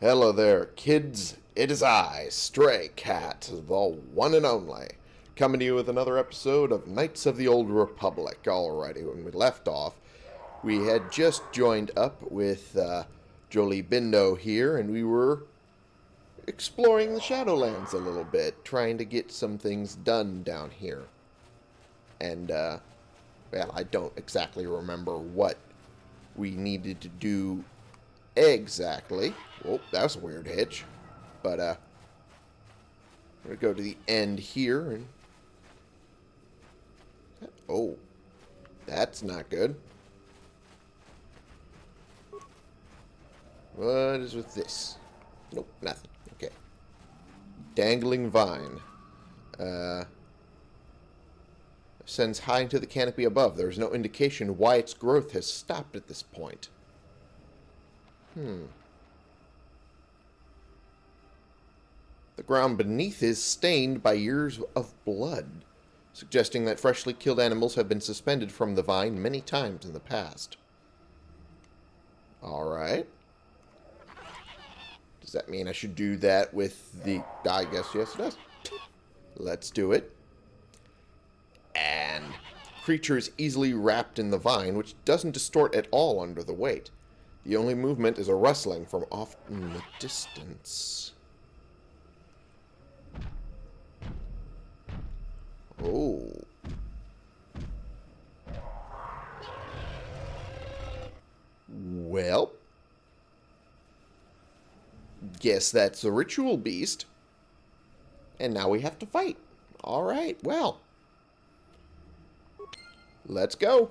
Hello there, kids. It is I, Stray Cat, the one and only, coming to you with another episode of Knights of the Old Republic. Alrighty, when we left off, we had just joined up with uh, Jolee Bindo here, and we were exploring the Shadowlands a little bit, trying to get some things done down here. And, uh, well, I don't exactly remember what we needed to do exactly. Oh, that was a weird hitch. But, uh, I'm going to go to the end here and... Oh, that's not good. What is with this? Nope, nothing. Okay. Dangling vine. Uh, ascends high into the canopy above. There is no indication why its growth has stopped at this point. Hmm. The ground beneath is stained by years of blood, suggesting that freshly killed animals have been suspended from the vine many times in the past. Alright. Does that mean I should do that with the... I guess yes it does. Let's do it. And creature is easily wrapped in the vine, which doesn't distort at all under the weight. The only movement is a rustling from off in the distance. Oh. Well. Guess that's a ritual beast. And now we have to fight. Alright, well. Let's go.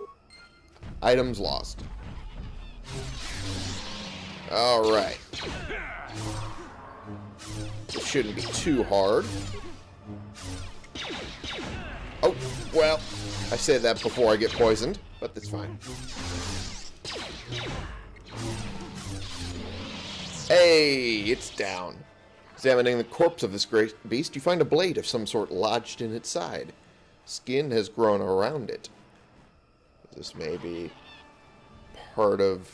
Items lost. Alright. It shouldn't be too hard. Oh, well, I said that before I get poisoned, but that's fine. Hey, it's down. Examining the corpse of this great beast, you find a blade of some sort lodged in its side. Skin has grown around it. This may be part of...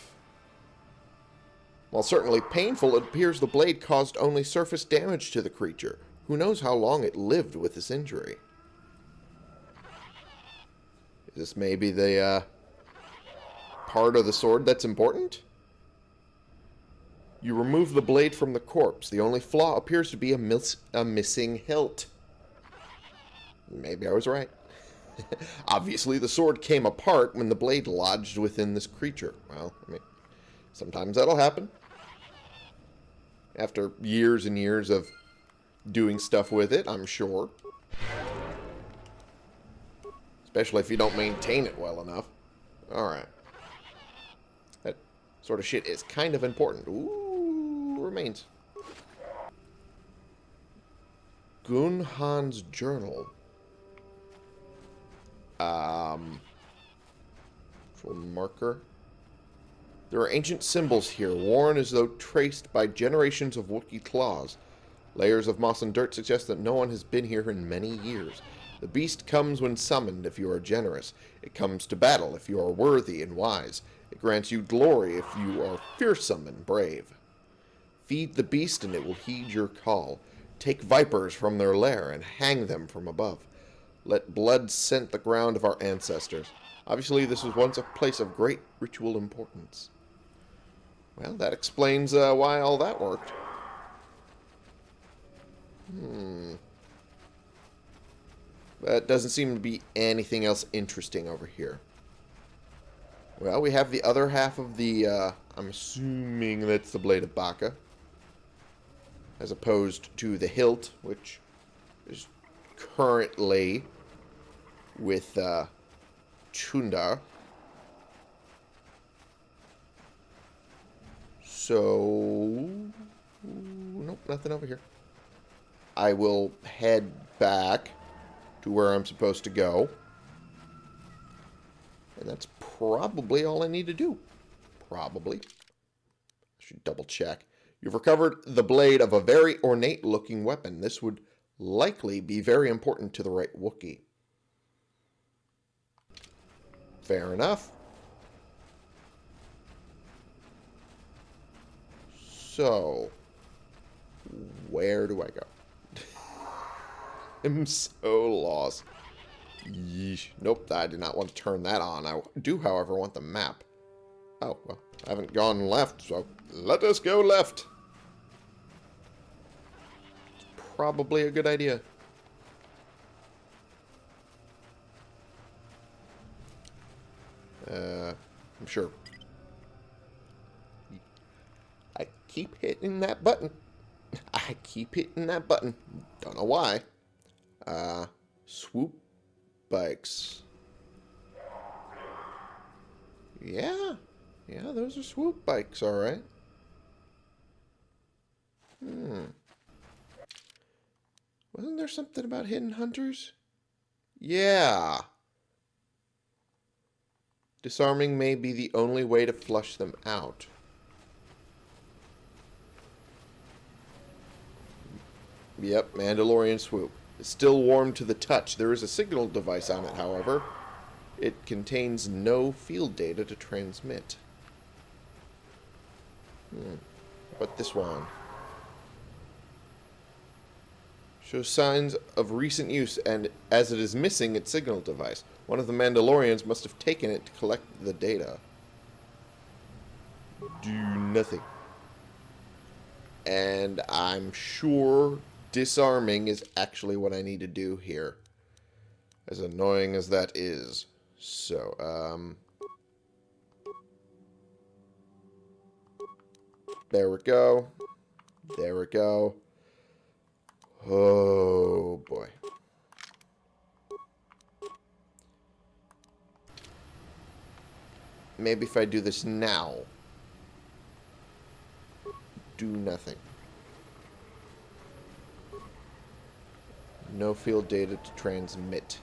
While certainly painful, it appears the blade caused only surface damage to the creature. Who knows how long it lived with this injury. Is this maybe the uh, part of the sword that's important? You remove the blade from the corpse. The only flaw appears to be a, mis a missing hilt. Maybe I was right. Obviously, the sword came apart when the blade lodged within this creature. Well, I mean, sometimes that'll happen. After years and years of doing stuff with it, I'm sure. Especially if you don't maintain it well enough. Alright. That sort of shit is kind of important. Ooh, remains. Gunhan's journal. Um, marker. There are ancient symbols here, worn as though traced by generations of Wookiee claws. Layers of moss and dirt suggest that no one has been here in many years. The beast comes when summoned if you are generous. It comes to battle if you are worthy and wise. It grants you glory if you are fearsome and brave. Feed the beast and it will heed your call. Take vipers from their lair and hang them from above. Let blood scent the ground of our ancestors. Obviously, this was once a place of great ritual importance. Well, that explains uh, why all that worked. Hmm. But doesn't seem to be anything else interesting over here. Well, we have the other half of the, uh, I'm assuming that's the Blade of Bacca. As opposed to the hilt, which is currently with uh, Chuundar. So, nope, nothing over here. I will head back to where I'm supposed to go. And that's probably all I need to do. Probably. I should double check. You've recovered the blade of a very ornate looking weapon. This would likely be very important to the right Wookiee. Fair enough. So, Where do I go? I'm so lost. Yeesh. Nope, I did not want to turn that on. I do, however, want the map. Oh, well, I haven't gone left, so let us go left. It's probably a good idea. Uh, I'm sure. I keep hitting that button. I keep hitting that button. Don't know why. Uh, swoop bikes. Yeah. Yeah, those are swoop bikes, alright. Hmm. Wasn't there something about hidden hunters? Yeah. Disarming may be the only way to flush them out. Yep, Mandalorian swoop. It's still warm to the touch. There is a signal device on it, however. It contains no field data to transmit. Hmm. But this one? Shows signs of recent use, and as it is missing its signal device, one of the Mandalorians must have taken it to collect the data. Do nothing. And I'm sure disarming is actually what I need to do here. As annoying as that is. So, um... There we go. There we go. Oh, boy. Maybe if I do this now. Do nothing. No field data to transmit.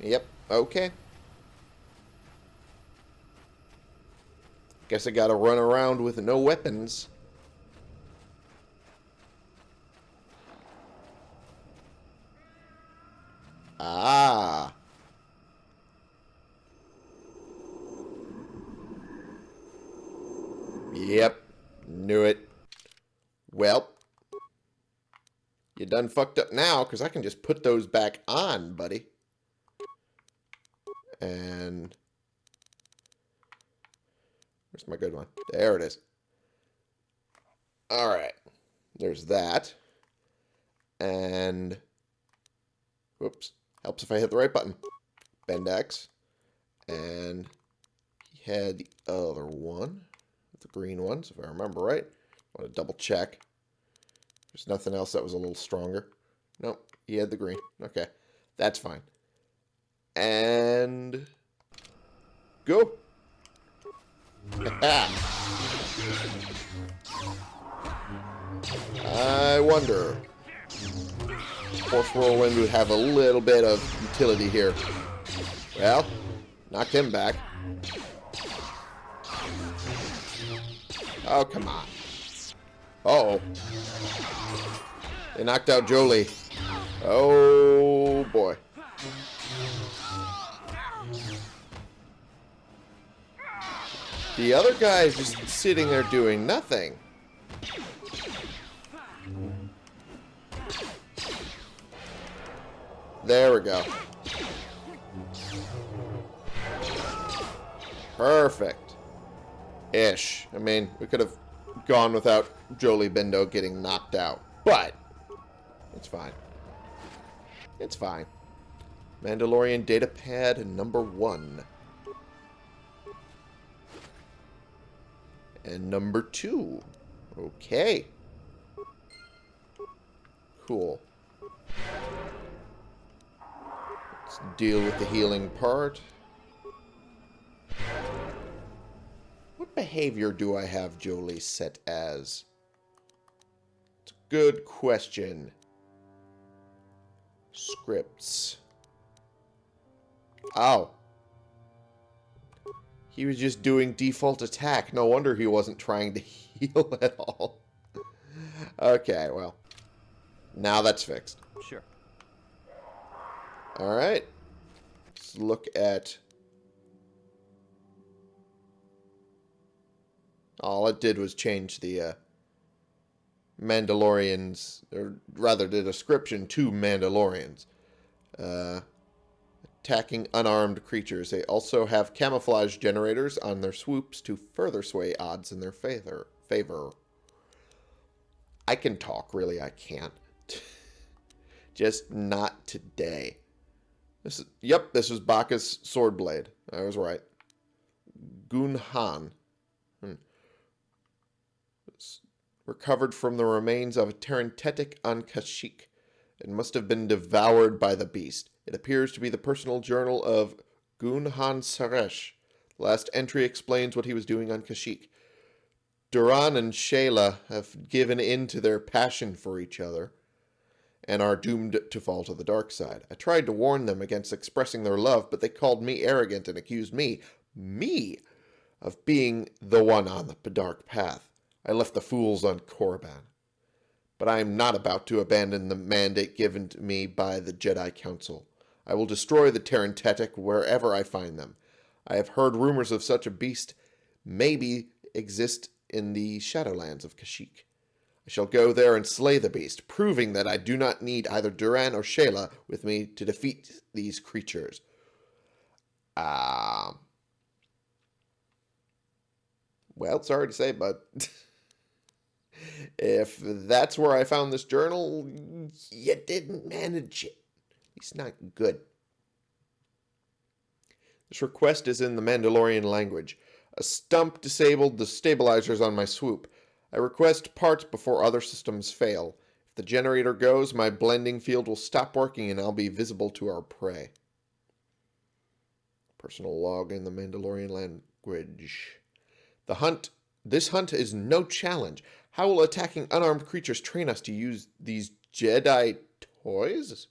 Yep, okay. Guess I gotta run around with no weapons. Ah. Yep. Knew it. Well. You done fucked up now, because I can just put those back on, buddy. And... Where's my good one? There it is. Alright. There's that. And... Whoops. Helps if I hit the right button. Bend X. And he had the other one. The green ones, if I remember right. I want to double check. There's nothing else that was a little stronger. Nope, he had the green. Okay, that's fine. And... Go! I wonder. Force Whirlwind would have a little bit of utility here. Well, knocked him back. Oh, come on. Uh oh They knocked out Jolee. Oh, boy. The other guy is just sitting there doing nothing. There we go. Perfect. Ish. I mean, we could have gone without Jolee Bindo getting knocked out. But, it's fine. It's fine. Mandalorian datapad number one. And number two. Okay. Cool. Let's deal with the healing part. What behavior do I have Jolee set as? It's a good question. Scripts. Ow. He was just doing default attack. No wonder he wasn't trying to heal at all. okay, well. Now that's fixed. Sure. Alright. Let's look at All it did was change the uh, Mandalorians, or rather the description to Mandalorians. Uh, attacking unarmed creatures. They also have camouflage generators on their swoops to further sway odds in their favor. favor. I can talk, really, I can't. Just not today. This is, yep, this was Bacca's sword blade. I was right. Gunhan. Hmm. Recovered from the remains of a Terentatek on Kashyyyk. It must have been devoured by the beast. It appears to be the personal journal of Gunhan Saresh. The last entry explains what he was doing on Kashyyyk. Duron and Shaela have given in to their passion for each other and are doomed to fall to the dark side. I tried to warn them against expressing their love, but they called me arrogant and accused me, me, of being the one on the dark path. I left the fools on Korriban. But I am not about to abandon the mandate given to me by the Jedi Council. I will destroy the Terentatek wherever I find them. I have heard rumors of such a beast maybe exist in the Shadowlands of Kashyyyk. I shall go there and slay the beast, proving that I do not need either Duron or Shaela with me to defeat these creatures. Uh, well, sorry to say, but if that's where I found this journal, you didn't manage it. It's not good. This request is in the Mandalorian language. A stump disabled the stabilizers on my swoop. I request parts before other systems fail. If the generator goes, my blending field will stop working and I'll be visible to our prey. Personal log in the Mandalorian language. The hunt. This hunt is no challenge. How will attacking unarmed creatures train us to use these Jedi toys?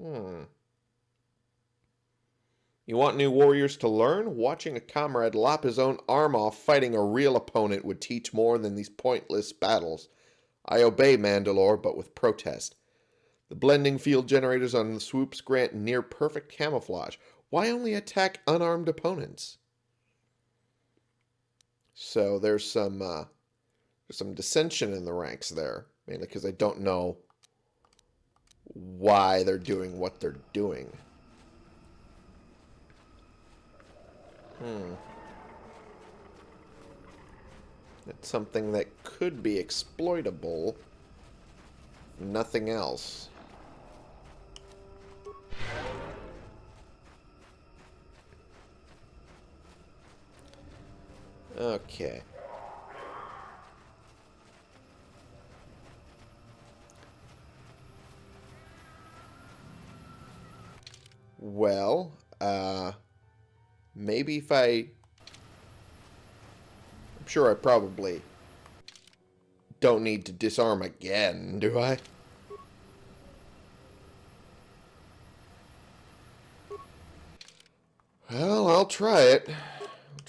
Hmm. You want new warriors to learn? Watching a comrade lop his own arm off fighting a real opponent would teach more than these pointless battles. I obey Mandalore, but with protest. The blending field generators on the swoops grant near perfect camouflage. Why only attack unarmed opponents? So there's some uh, there's some dissension in the ranks there, mainly because I don't know why they're doing what they're doing. Hmm. It's something that could be exploitable. Nothing else. Okay. Well, uh, maybe if I... I'm sure I probably don't need to disarm again, do I? Well, I'll try it.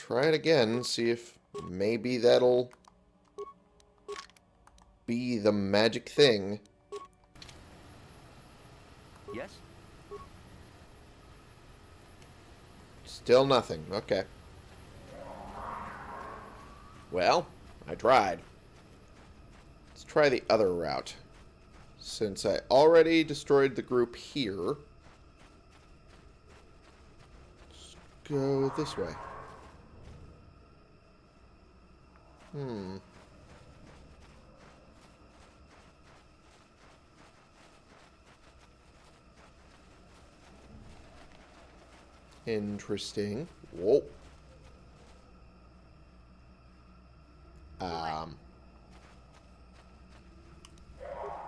Try it again, see if maybe that'll be the magic thing. Yes? Still nothing. Okay. Well, I tried. Let's try the other route. Since I already destroyed the group here, let's go this way. Hmm. Interesting. Whoa. Um.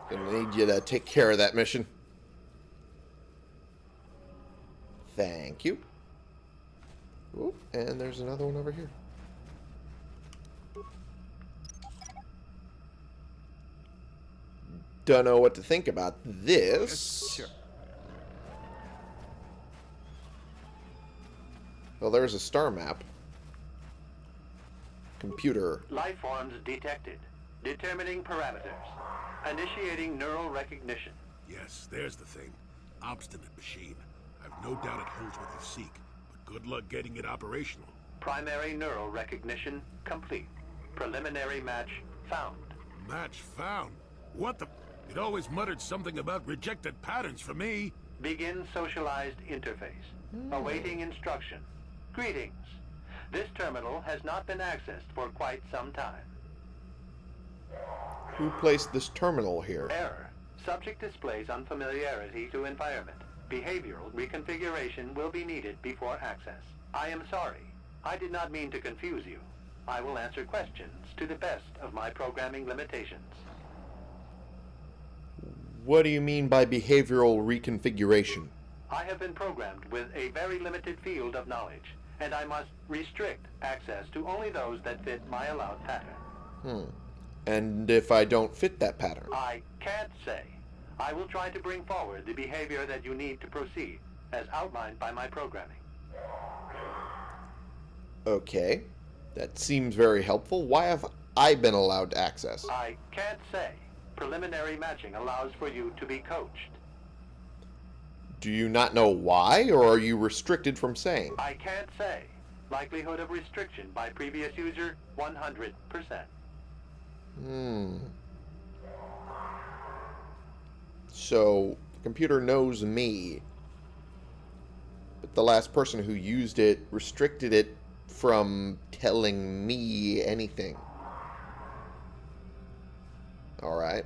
Gonna need you to take care of that mission. Thank you. Oop, and there's another one over here. Don't know what to think about this. Sure. Well, there's a star map. Computer. Life forms detected. Determining parameters. Initiating neural recognition. Yes, there's the thing. Obstinate machine. I've no doubt it holds what you seek, but Good luck getting it operational. Primary neural recognition complete. Preliminary match found. Match found. What the... It always muttered something about rejected patterns for me. Begin socialized interface. Hmm. Awaiting instruction. Greetings. This terminal has not been accessed for quite some time. Who placed this terminal here? Error. Subject displays unfamiliarity to environment. Behavioral reconfiguration will be needed before access. I am sorry. I did not mean to confuse you. I will answer questions to the best of my programming limitations. What do you mean by behavioral reconfiguration? I have been programmed with a very limited field of knowledge, and I must restrict access to only those that fit my allowed pattern. Hmm. And if I don't fit that pattern? I can't say. I will try to bring forward the behavior that you need to proceed, as outlined by my programming. Okay. That seems very helpful. Why have I been allowed access? I can't say. Preliminary matching allows for you to be coached. Do you not know why, or are you restricted from saying? I can't say. Likelihood of restriction by previous user, 100%. Hmm. So, the computer knows me, but the last person who used it restricted it from telling me anything. Alright.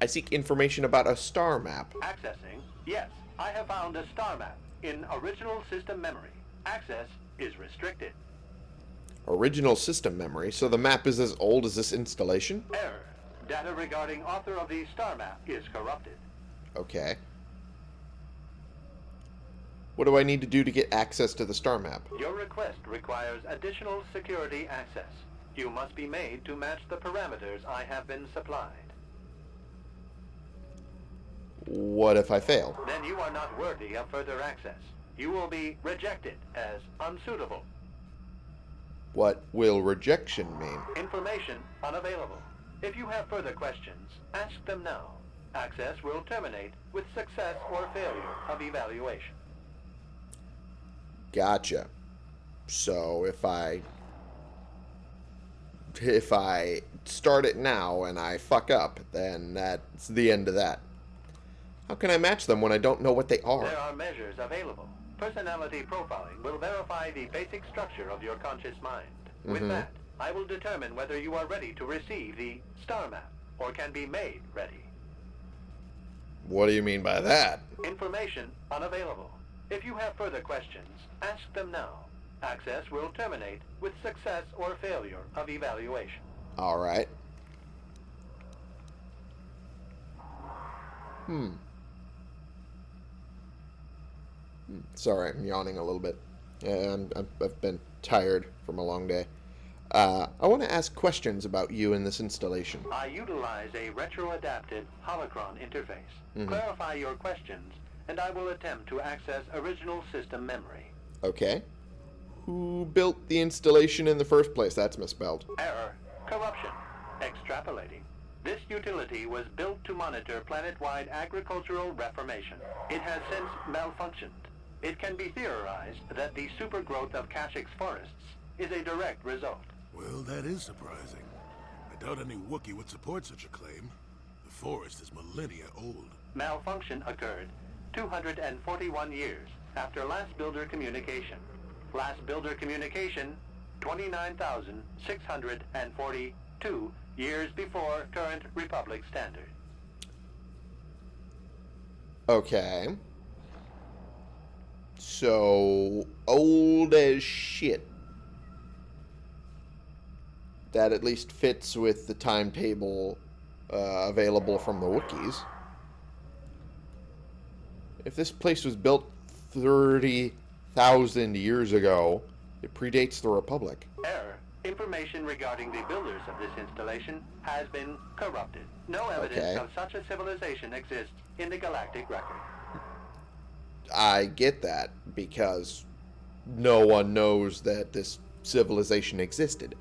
I seek information about a star map. Accessing? Yes, I have found a star map in original system memory. Access is restricted. Original system memory, so the map is as old as this installation? Error. Data regarding author of the star map is corrupted. Okay. What do I need to do to get access to the star map? Your request requires additional security access. You must be made to match the parameters I have been supplied. What if I fail? Then you are not worthy of further access. You will be rejected as unsuitable. What will rejection mean? Information unavailable. If you have further questions, ask them now. Access will terminate with success or failure of evaluation. Gotcha. So if I if I start it now and I fuck up, then that's the end of that. How can I match them when I don't know what they are? There are measures available. Personality profiling will verify the basic structure of your conscious mind. With Mhm. that, I will determine whether you are ready to receive the star map or can be made ready. What do you mean by that? Information unavailable. If you have further questions, ask them now. Access will terminate with success or failure of evaluation. All right. Hmm. Hmm. Sorry, I'm yawning a little bit. Yeah, I'm, I've been tired from a long day. Uh, I want to ask questions about you in this installation. I utilize a retro-adapted holocron interface. Mhm. Clarify your questions, and I will attempt to access original system memory. Okay. Who built the installation in the first place? That's misspelled. Error. Corruption. Extrapolating. This utility was built to monitor planet-wide agricultural reformation. It has since malfunctioned. It can be theorized that the supergrowth of Kashyyyk's forests is a direct result. Well, that is surprising. I doubt any Wookiee would support such a claim. The forest is millennia old. Malfunction occurred 241 years after last builder communication. Last builder communication 29,642 years before current Republic standard. Okay. So, old as shit. That at least fits with the timetable uh, available from the Wookiees. If this place was built 30,000 years ago, it predates the Republic. Error. Information regarding the builders of this installation has been corrupted. No evidence Okay. of such a civilization exists in the galactic record. I get that because no one knows that this civilization existed.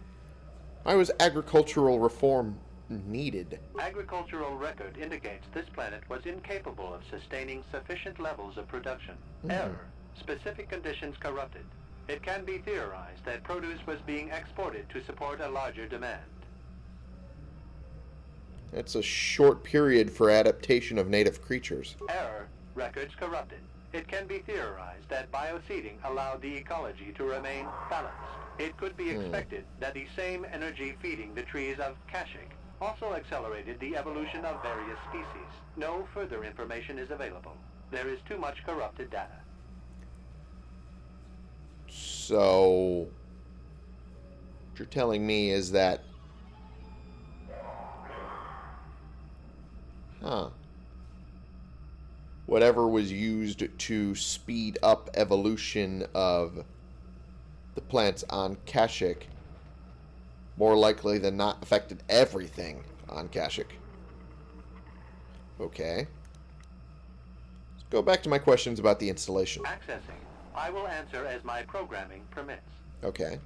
I was agricultural reform needed? Agricultural record indicates this planet was incapable of sustaining sufficient levels of production. Hmm. Error. specific conditions corrupted. It can be theorized that produce was being exported to support a larger demand. It's a short period for adaptation of native creatures. Error, records corrupted. It can be theorized that bioseeding allowed the ecology to remain balanced. It could be hmm. expected that the same energy feeding the trees of Kashyyyk also accelerated the evolution of various species. No further information is available. There is too much corrupted data. So, what you're telling me is that... Huh. Whatever was used to speed up evolution of the plants on Kashyyyk more likely than not affected everything on Kashyyyk. Okay. Let's go back to my questions about the installation. Accessing. I will answer as my programming permits. Okay.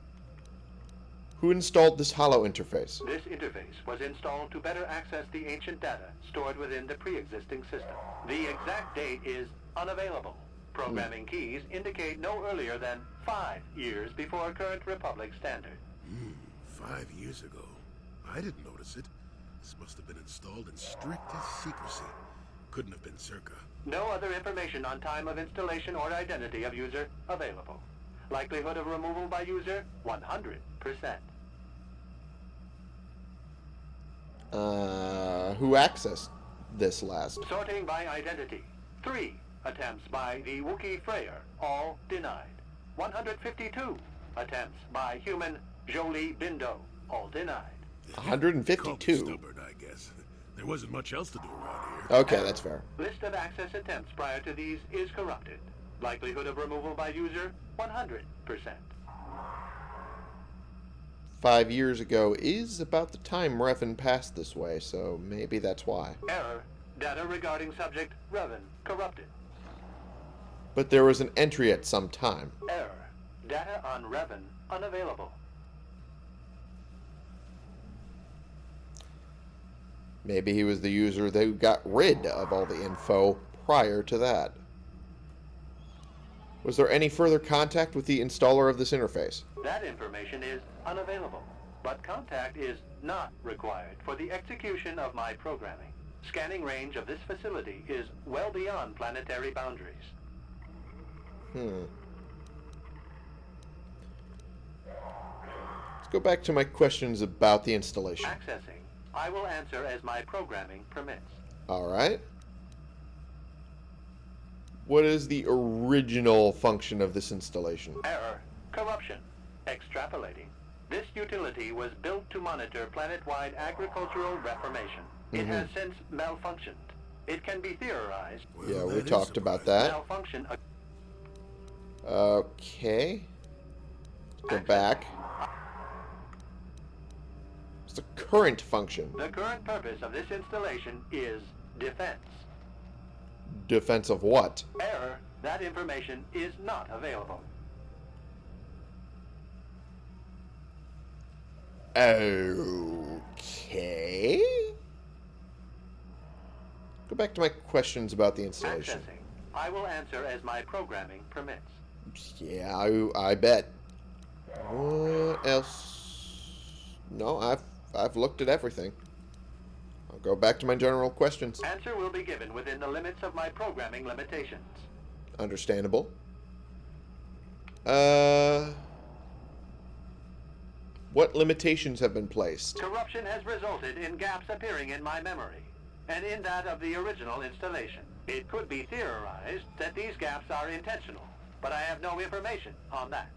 Who installed this hollow interface? This interface was installed to better access the ancient data stored within the pre-existing system. The exact date is unavailable. Programming keys indicate no earlier than five years before current Republic standard. Hmm. Five years ago. I didn't notice it. This must have been installed in strictest secrecy. Couldn't have been Czerka. No other information on time of installation or identity of user available. Likelihood of removal by user, 100%. Uh, who accessed this last? Sorting by identity. Three attempts by the Wookiee Freyyr, all denied. 152 attempts by human Jolee Bindo, all denied. 152. Stubborn, I guess. There wasn't much else to do around here. Okay, that's fair. List of access attempts prior to these is corrupted. Likelihood of removal by user, 100%. Five years ago is about the time Revan passed this way, so maybe that's why. Error. Data regarding subject, Revan, corrupted. But there was an entry at some time. Error. Data on Revan, unavailable. Maybe he was the user that got rid of all the info prior to that. Was there any further contact with the installer of this interface? That information is unavailable, but contact is not required for the execution of my programming. Scanning range of this facility is well beyond planetary boundaries. Hmm. Let's go back to my questions about the installation. Accessing. I will answer as my programming permits. Alright. What is the original function of this installation? Error. Corruption. Extrapolating. This utility was built to monitor planet-wide agricultural reformation. It mm-hmm. has since malfunctioned. It can be theorized Well, Yeah, we talked about that. malfunction Okay. Go back. It's the current function. The current purpose of this installation is defense. Defense of what? Error. That information is not available. Okay. Go back to my questions about the installation. Accessing. I will answer as my programming permits. Yeah, I, I bet. What else? No, I've I've looked at everything. I'll go back to my general questions. Answer will be given within the limits of my programming limitations. Understandable. Uh, what limitations have been placed? Corruption has resulted in gaps appearing in my memory, and in that of the original installation. It could be theorized that these gaps are intentional, but I have no information on that.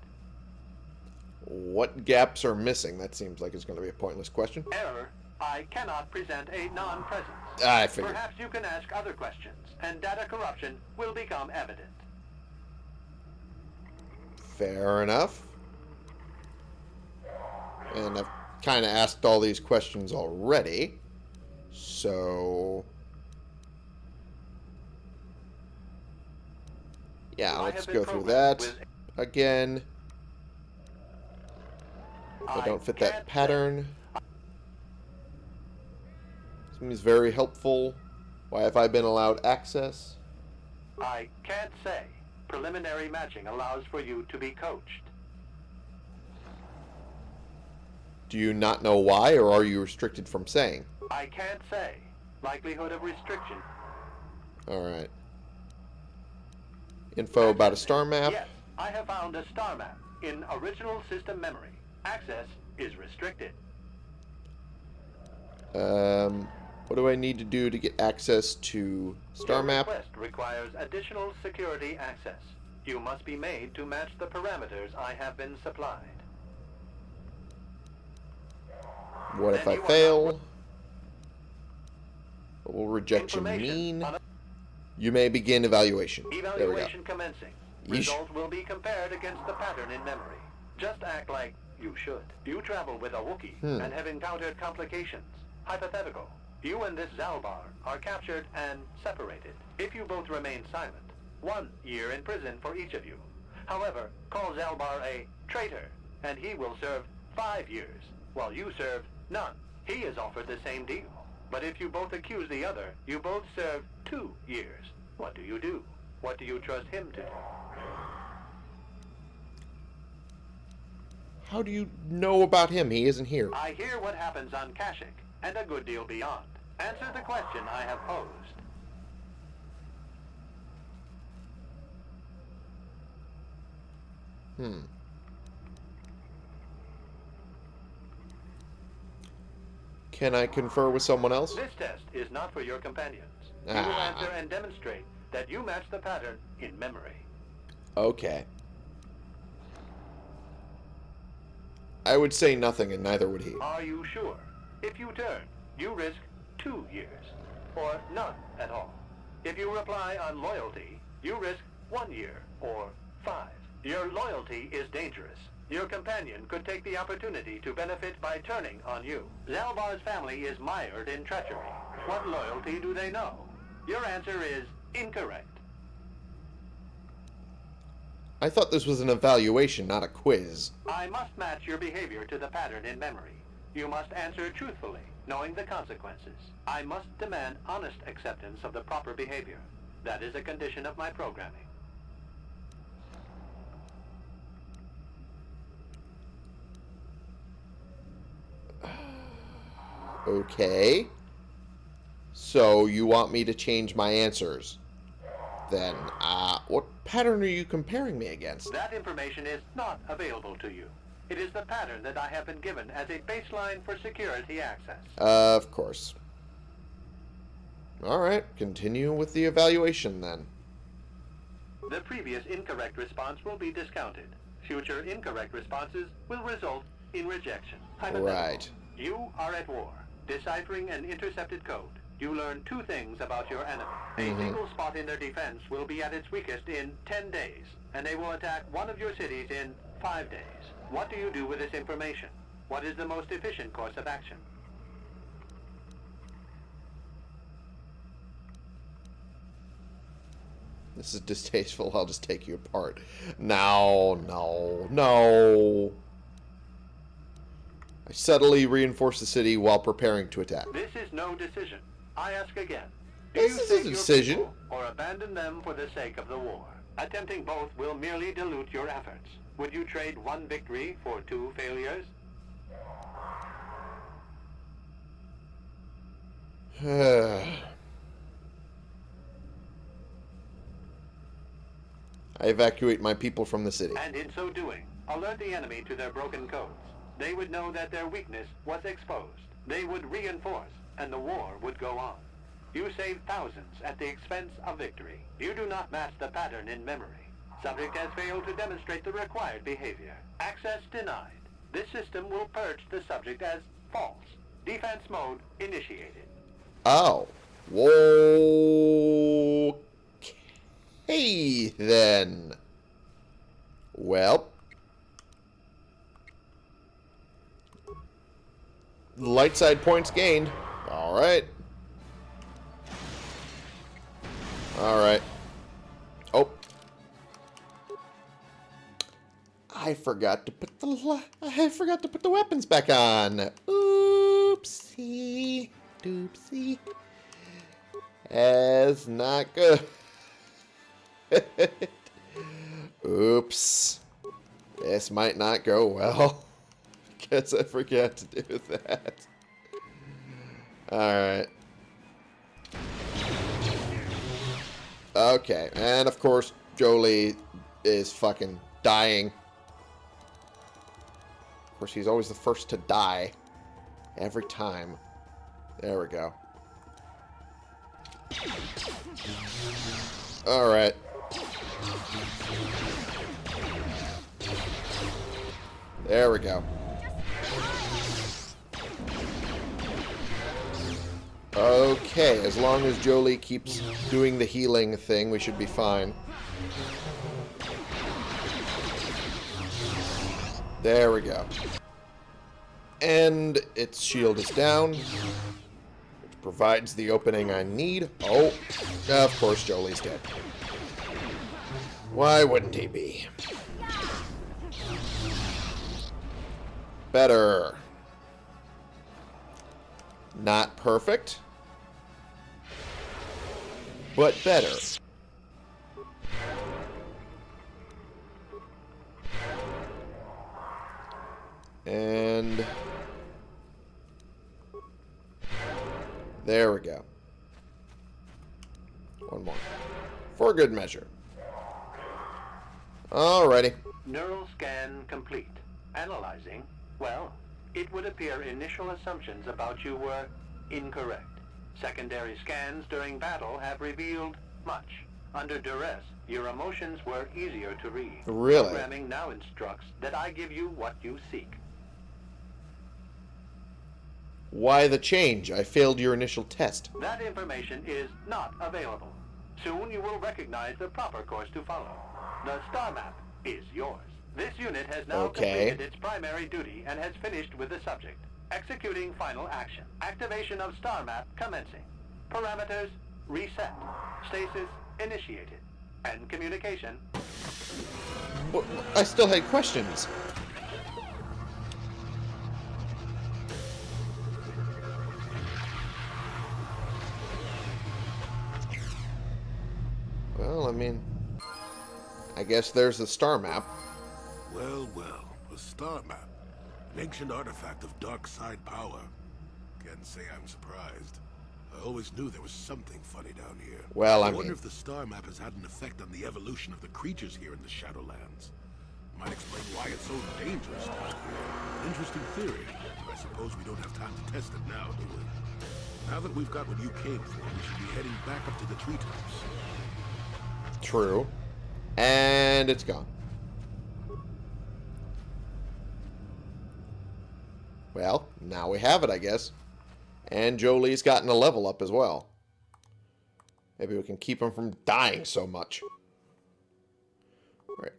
What gaps are missing? That seems like it's going to be a pointless question. Error. I cannot present a non-presence. Ah, I figured. Perhaps you can ask other questions, and data corruption will become evident. Fair enough. And I've kind of asked all these questions already. So... Yeah, let's go through that again. I don't fit that pattern. Seems very helpful. Why have I been allowed access? I can't say. preliminary matching allows for you to be coached. Do you not know why, or are you restricted from saying? I can't say. Likelihood of restriction. Alright. Info about a star map. Yes, I have found a star map in original system memory. Access is restricted. Um, what do I need to do to get access to star Your map? request requires additional security access. You must be made to match the parameters I have been supplied. What if I fail? What will rejection mean? You may begin evaluation. There we go. Evaluation commencing. Result will be compared against the pattern in memory. Just act like you should. You travel with a Wookiee Hmm. and have encountered complications. Hypothetical. You and this Zalbar are captured and separated. If you both remain silent, one year in prison for each of you. However, call Zalbar a traitor, and he will serve five years, while you serve none. He is offered the same deal. But if you both accuse the other, you both serve two years. What do you do? What do you trust him to do? How do you know about him? He isn't here. I hear what happens on Kashyyyk, and a good deal beyond. Answer the question I have posed. Hmm. Can I confer with someone else? This test is not for your companions. You will Ah. answer and demonstrate that you match the pattern in memory. Okay. I would say nothing, and neither would he. Are you sure? If you turn, you risk two years, or none at all. If you reply on loyalty, you risk one year, or five. Your loyalty is dangerous. Your companion could take the opportunity to benefit by turning on you. Zalbar's family is mired in treachery. What loyalty do they know? Your answer is incorrect. I thought this was an evaluation, not a quiz. I must match your behavior to the pattern in memory. You must answer truthfully, knowing the consequences. I must demand honest acceptance of the proper behavior. That is a condition of my programming. Okay. So you want me to change my answers? Then, uh, what pattern are you comparing me against? That information is not available to you. It is the pattern that I have been given as a baseline for security access. of course. Alright, continue with the evaluation then. The previous incorrect response will be discounted. Future incorrect responses will result in rejection. Right. You are at war. Deciphering an intercepted code. You learn two things about your enemy. A Mhm. single spot in their defense will be at its weakest in 10 days, and they will attack one of your cities in 5 days. What do you do with this information? What is the most efficient course of action? This is distasteful. I'll just take you apart. No, no, no. I subtly reinforce the city while preparing to attack. This is no decision. I ask again. Do This you is a decision. Or abandon them for the sake of the war. Attempting both will merely dilute your efforts. Would you trade one victory for two failures? I evacuate my people from the city. And in so doing, alert the enemy to their broken codes. They would know that their weakness was exposed. They would reinforce, and the war would go on. You save thousands at the expense of victory. You do not match the pattern in memory. Subject has failed to demonstrate the required behavior. Access denied. This system will purge the subject as false. Defense mode initiated. Oh. Whoa. Okay, then. Well. Light side points gained. Alright. Alright. Oh. I forgot to put the I forgot to put the weapons back on. Oopsie. Doopsie. That's not good. Oops. This might not go well. Guess I forgot to do that. Alright. Okay, and of course, Jolee is fucking dying. Of course, he's always the first to die. Every time. There we go. Alright. There we go. Okay, as long as Jolee keeps doing the healing thing, we should be fine. There we go. And its shield is down, which provides the opening I need. Oh, of course Jolee's dead. Why wouldn't he be? Better. Not perfect but better. And there we go. One more. For good measure. Alrighty. Neural scan complete. Analyzing. Well, it would appear initial assumptions about you were incorrect. Secondary scans during battle have revealed much. Under duress, your emotions were easier to read. Really? Programming now instructs that I give you what you seek. Why the change? I failed your initial test. That information is not available. Soon you will recognize the proper course to follow. The star map is yours. This unit has now Okay. completed its primary duty and has finished with the subject. Executing final action. Activation of star map commencing. Parameters reset. Stasis initiated. End communication But I still had questions. Well, I mean, I guess there's the star map. Well, well, a star map. An ancient artifact of dark side power. Can't say I'm surprised. I always knew there was something funny down here. Well, I I wonder mean- if the star map has had an effect on the evolution of the creatures here in the Shadowlands. Might explain why it's so dangerous down here. Interesting theory. I suppose we don't have time to test it now, do we? Now that we've got what you came for, we should be heading back up to the treetops. True. And it's gone. Well, now we have it, I guess. And Jolee's gotten a level up as well. Maybe we can keep him from dying so much.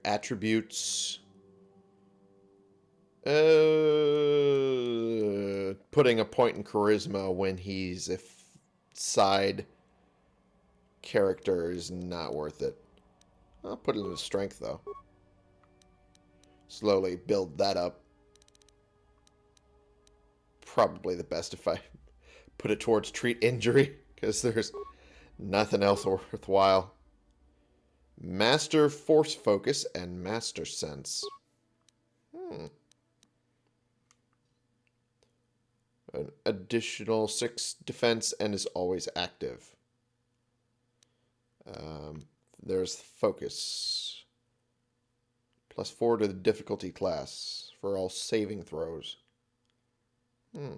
Attributes. Uh, putting a point in charisma when he's a side character is not worth it. I'll put it into strength, though. Slowly build that up. Probably the best if I put it towards treat injury, because there's nothing else worthwhile. Master Force Focus and Master Sense. Hmm. An additional 6 defense and is always active. Um, there's focus. Plus four to the difficulty class for all saving throws. Hmm.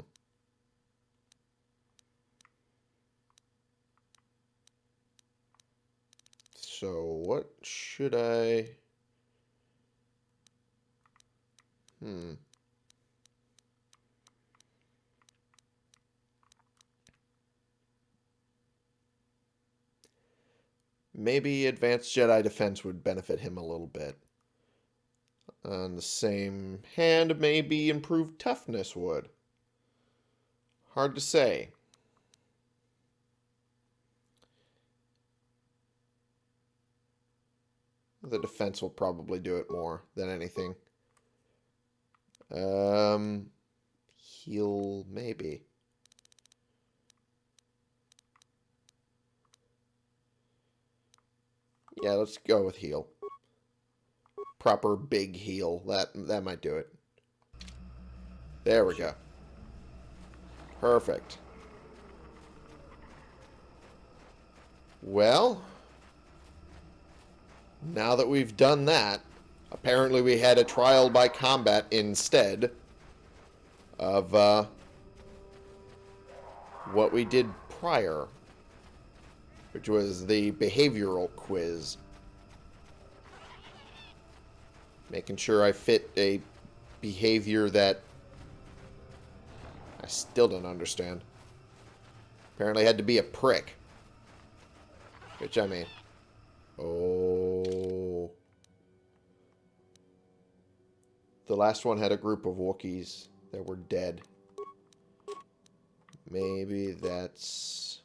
So what should I... Hmm. Maybe Advanced Jedi Defense would benefit him a little bit. On the same hand, maybe Improved Toughness would. Hard to say. The defense will probably do it more than anything. Um, heal, maybe. Yeah, let's go with heal. proper big heal. That that might do it. There we go. Perfect. Well, now that we've done that, apparently we had a trial by combat instead of uh, what we did prior, which was the behavioral quiz. Making sure I fit a behavior that I still don't understand. Apparently had to be a prick. Which, I mean... Oh... The last one had a group of Wookiees that were dead. Maybe that's...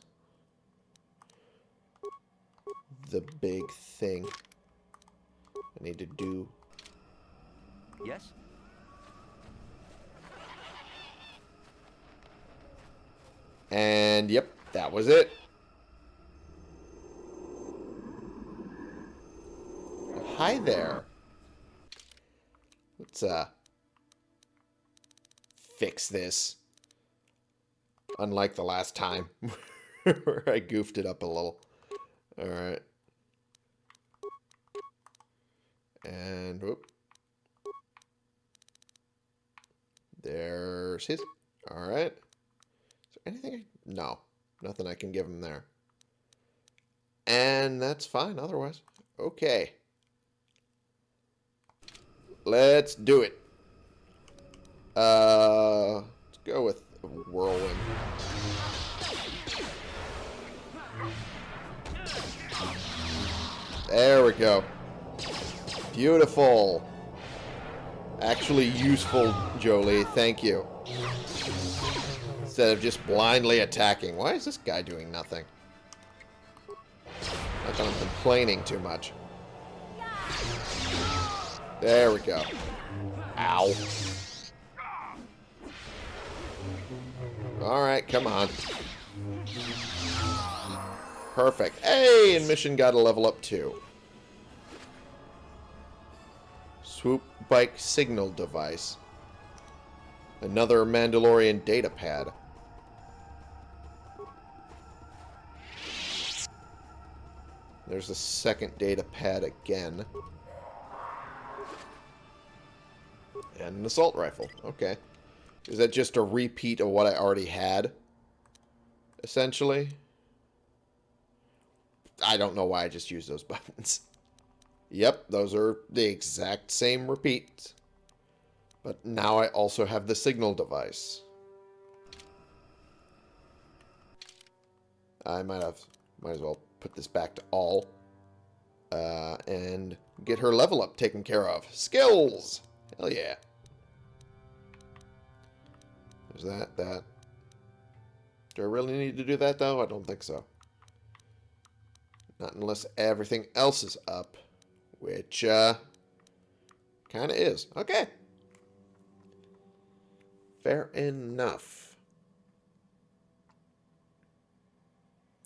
The big thing I need to do. Yes? And, yep, that was it. Hi there. Let's, uh, fix this. Unlike the last time, where I goofed it up a little. Alright. And, whoop. There's his. Is there anything. No. Nothing I can give him there. And that's fine otherwise. Okay. Let's do it. Uh, let's go with Whirlwind. There we go. Beautiful. Actually useful, Jolee. Thank you. Instead of just blindly attacking. Why is this guy doing nothing? I'm complaining too much. There we go. Ow. Alright, come on. Perfect. Hey, and mission got a level up too. Swoop bike signal device. Another Mandalorian data pad. There's a second data pad again. And an assault rifle. Okay. Is that just a repeat of what I already had? Essentially? I don't know why I just used those buttons. Yep, those are the exact same repeats. But now I also have the signal device. I might have, might as well put this back to all. Uh, and get her level up taken care of. Skills! Hell yeah. There's that, that. Do I really need to do that, though? I don't think so. Not unless everything else is up. Which, uh, kind of is. Okay. Fair enough.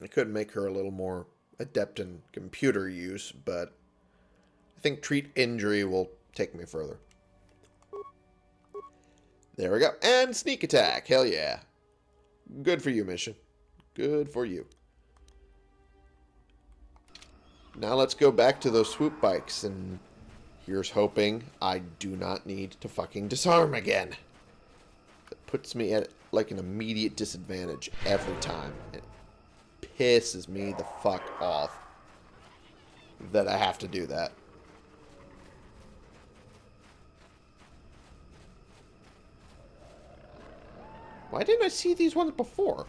I could make her a little more adept in computer use, but I think treat injury will take me further. There we go. And sneak attack. Hell yeah. Good for you, mission. Good for you. Now let's go back to those swoop bikes, and here's hoping I do not need to fucking disarm again. It puts me at, like, an immediate disadvantage every time. It pisses me the fuck off that I have to do that. Why didn't I see these ones before?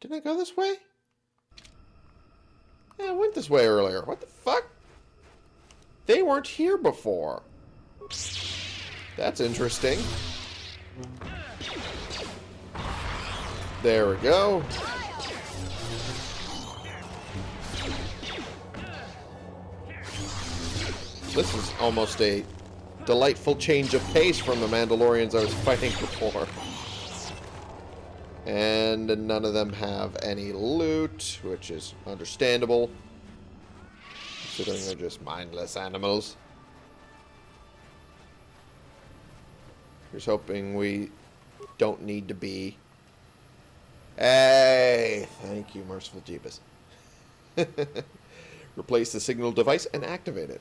Didn't I go this way? Yeah, I went this way earlier. What the fuck? They weren't here before. That's interesting. There we go. This is almost a delightful change of pace from the Mandalorians I was fighting before. And none of them have any loot, which is understandable. Considering they're just mindless animals. Here's hoping we don't need to be. Hey! Thank you, Merciful Jeebus. Replace the signal device and activate it.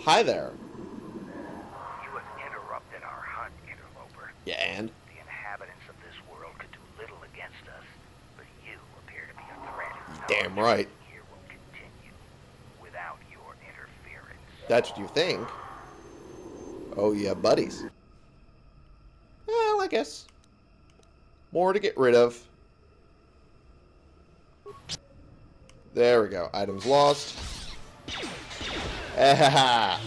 Hi there. You have interrupted our hunt, interloper. Yeah, and? The inhabitants of this world could do little against us, but you appear to be a threat. Damn right. Here will continue without your interference. That's what you think. Oh, yeah, buddies. Well, I guess. More to get rid of. There we go. Items lost. Hell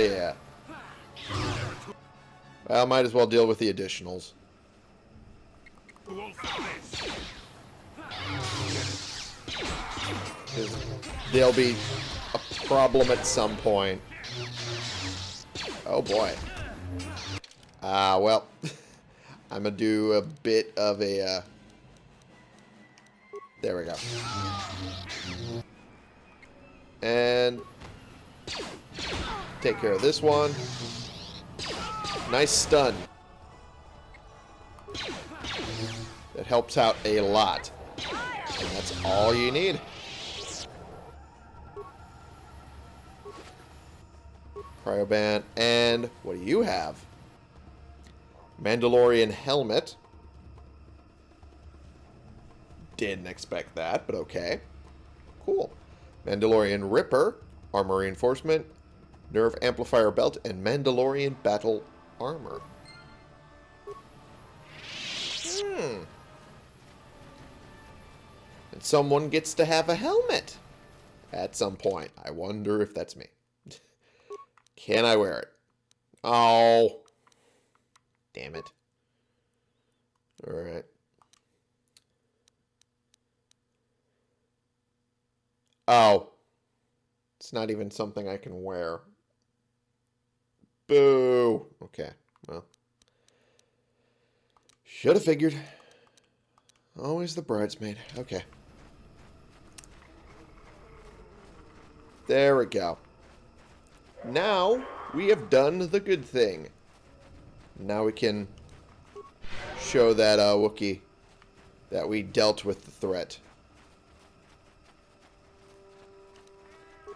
yeah. Well, might as well deal with the additionals. They'll be a problem at some point. Oh boy. Ah, well. I'm gonna do a bit of a, uh... There we go. And... Take care of this one. Nice stun. That helps out a lot. And that's all you need. Cryoban. And what do you have? Mandalorian helmet. Didn't expect that, but okay. Cool. Mandalorian Ripper, armor reinforcement, nerve amplifier belt, and Mandalorian battle armor. Hmm. And someone gets to have a helmet at some point. I wonder if that's me. Can I wear it? Oh. Damn it. Alright. Oh. It's not even something I can wear. Boo. Okay, well. Should have figured. Always the bridesmaid. Okay. There we go. Now, we have done the good thing. Now we can show that uh, Wookiee that we dealt with the threat.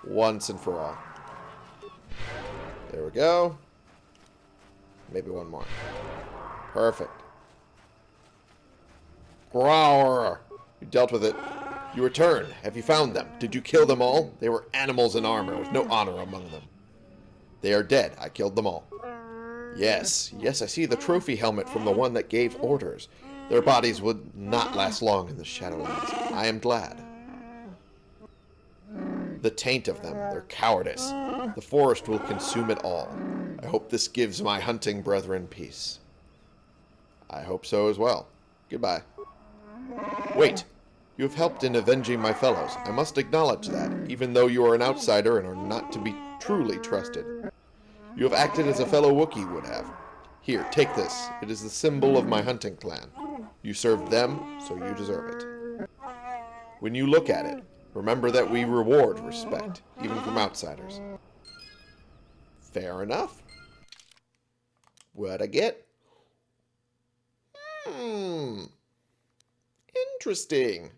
Once and for all. There we go. Maybe one more. Perfect. Grower! You dealt with it. You return. Have you found them? Did you kill them all? They were animals in armor with no honor among them. They are dead. I killed them all. Yes, yes, I see the trophy helmet from the one that gave orders. Their bodies would not last long in the Shadowlands. I am glad. The taint of them, their cowardice. The forest will consume it all. I hope this gives my hunting brethren peace. I hope so as well. Goodbye. Wait. You have helped in avenging my fellows. I must acknowledge that, even though you are an outsider and are not to be truly trusted. You have acted as a fellow Wookiee would have. Here, take this. It is the symbol of my hunting clan. You served them, so you deserve it. When you look at it, remember that we reward respect, even from outsiders. Fair enough. What'd I get? Hmm. Interesting.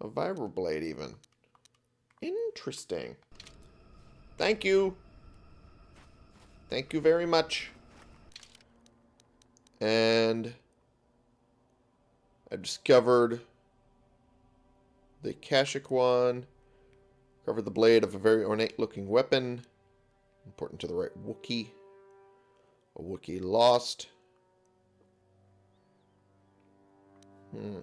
A vibroblade, even. Interesting. Thank you. Thank you very much. And I discovered the Kashyyyk one. Covered the blade of a very ornate looking weapon. Important to the right Wookiee. A Wookiee lost. Hmm.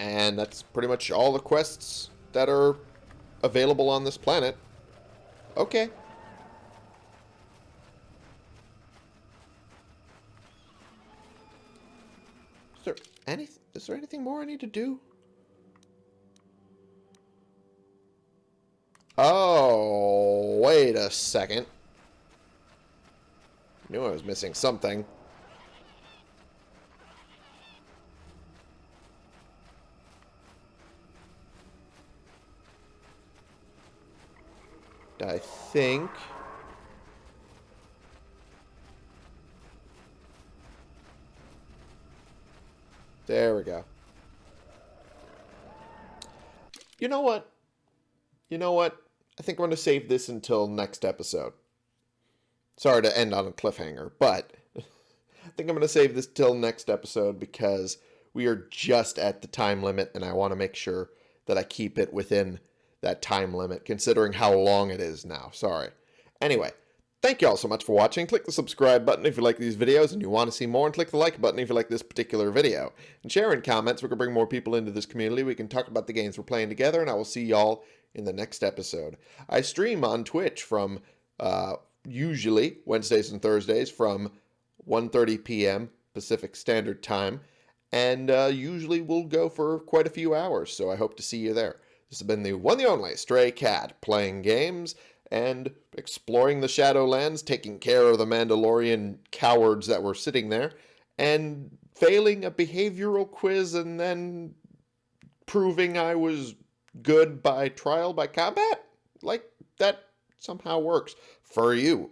And that's pretty much all the quests that are available on this planet. Okay. Is there any is there anything more I need to do? Oh, wait a second. Knew I was missing something. I think... There we go. You know what? You know what? I think I'm going to save this until next episode. Sorry to end on a cliffhanger, but I think I'm going to save this till next episode because we are just at the time limit and I want to make sure that I keep it within that time limit considering how long it is now. Sorry. Anyway, thank you all so much for watching. Click the subscribe button if you like these videos and you want to see more and click the like button if you like this particular video. And share in comments. We can bring more people into this community. We can talk about the games we're playing together and I will see y'all in the next episode. I stream on Twitch from uh, usually Wednesdays and Thursdays from 1.30 p.m. Pacific Standard Time and uh, usually we'll go for quite a few hours, so I hope to see you there. This has been the one the only Stray Cat, playing games and exploring the Shadowlands, taking care of the Mandalorian cowards that were sitting there, and failing a behavioral quiz and then proving I was good by trial by combat? Like, that somehow works for you.